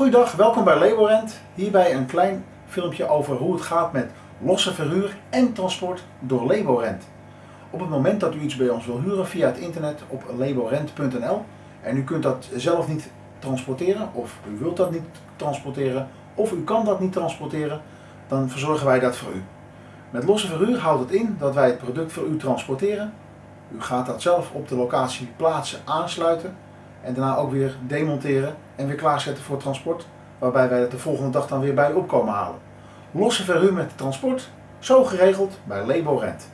Goedendag, welkom bij Laborent. Hierbij een klein filmpje over hoe het gaat met losse verhuur en transport door Laborent. Op het moment dat u iets bij ons wil huren via het internet op laborent.nl en u kunt dat zelf niet transporteren of u wilt dat niet transporteren of u kan dat niet transporteren, dan verzorgen wij dat voor u. Met losse verhuur houdt het in dat wij het product voor u transporteren. U gaat dat zelf op de locatie plaatsen, aansluiten en daarna ook weer demonteren en weer klaarzetten voor transport, waarbij wij het de volgende dag dan weer bij opkomen halen. Losse verhuur met transport, zo geregeld bij Laborent.